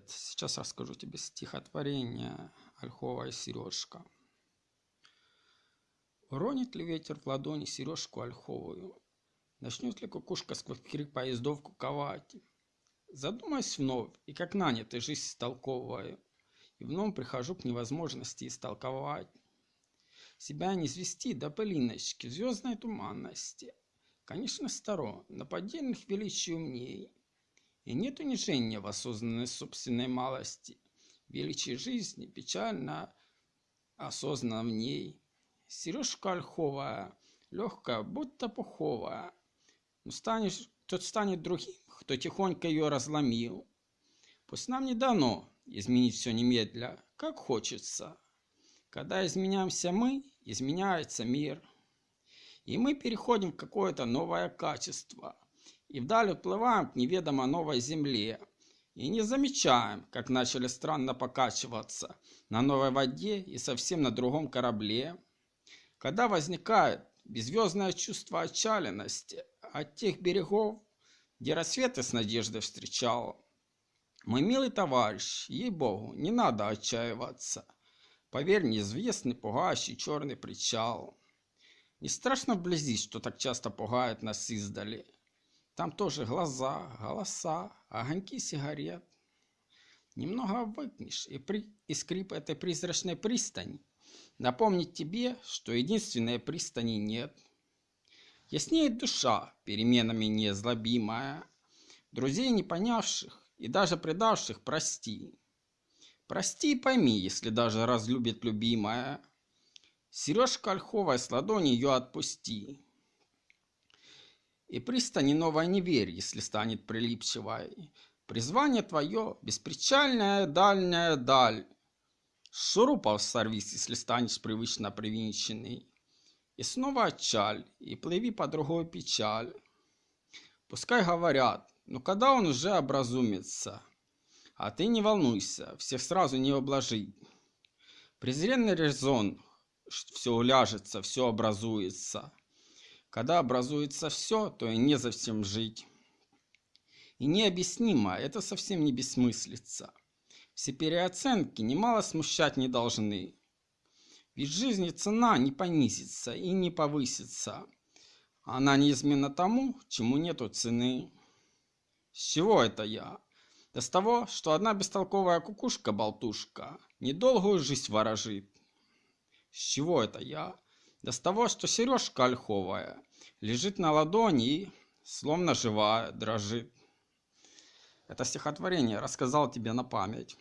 привет! Сейчас расскажу тебе стихотворение Ольховая сережка. Уронит ли ветер в ладони сережку ольховую? Начнет ли кукушка сквозь крик поездов куковать? Задумаюсь вновь, и как нанятый жизнь столковываю, И вновь прихожу к невозможности истолковать. Себя не звести до пылиночки звездной туманности. Конечно, старо, на поддельных величий умней, и нет унижения в осознанной собственной малости. Величие жизни печально осознанно в ней. Сережка ольховая, легкая, будто пуховая. Но станешь, тот станет другим, кто тихонько ее разломил. Пусть нам не дано изменить все немедля, как хочется. Когда изменяемся мы, изменяется мир. И мы переходим в какое-то новое качество – и вдаль уплываем к неведомо новой земле. И не замечаем, как начали странно покачиваться на новой воде и совсем на другом корабле. Когда возникает беззвездное чувство отчаянности от тех берегов, где рассветы с надеждой встречал. Мой милый товарищ, ей-богу, не надо отчаиваться. Поверь, неизвестный, пугающий черный причал. Не страшно вблизи, что так часто пугает нас издали. Там тоже глаза, голоса, огоньки сигарет. Немного выкнешь, и, при... и скрип этой призрачной пристани напомнит тебе, что единственной пристани нет. Яснеет душа, переменами незлобимая, друзей не понявших и даже предавших прости. Прости и пойми, если даже разлюбит любимая. Сережка ольховая с ладони ее отпусти. И пристани новой не верь, если станет прилипчивой. Призвание твое – беспричальная дальняя даль. Шурупов сорвись, если станешь привычно привинченный. И снова отчаль, и плыви по другой печаль. Пускай говорят, но когда он уже образумится? А ты не волнуйся, всех сразу не обложи. Презренный резон, все уляжется, все образуется. Когда образуется все, то и не совсем жить. И необъяснимо, это совсем не бессмыслица. Все переоценки немало смущать не должны. Ведь жизни цена не понизится и не повысится. Она неизменна тому, чему нету цены. С чего это я? Да с того, что одна бестолковая кукушка-болтушка недолгую жизнь ворожит. С чего это я? Да с того, что сережка ольховая лежит на ладони и, словно живая, дрожит. Это стихотворение рассказал тебе на память.